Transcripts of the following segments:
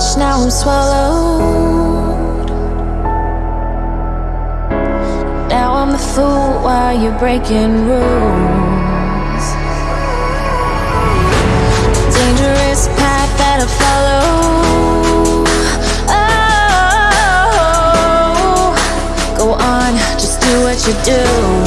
much, now I'm swallowed. Now I'm the fool while you're breaking rules. Dangerous path that I follow. Oh, go on, just do what you do.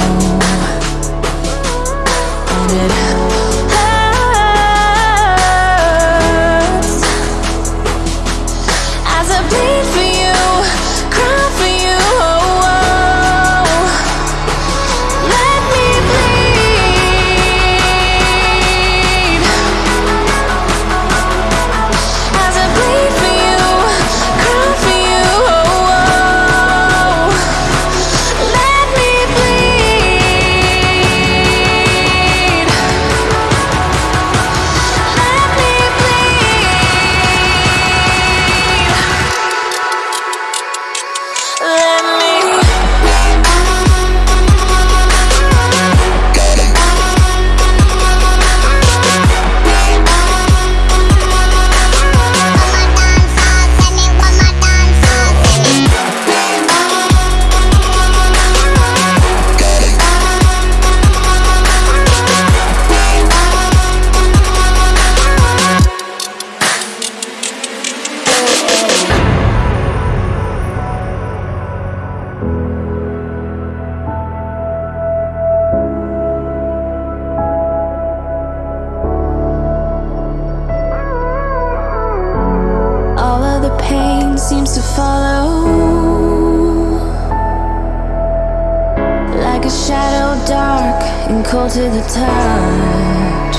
and cold to the touch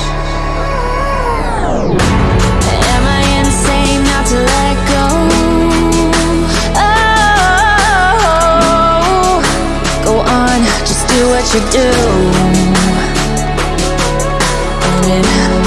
Am I insane not to let go? Oh, go on, just do what you do it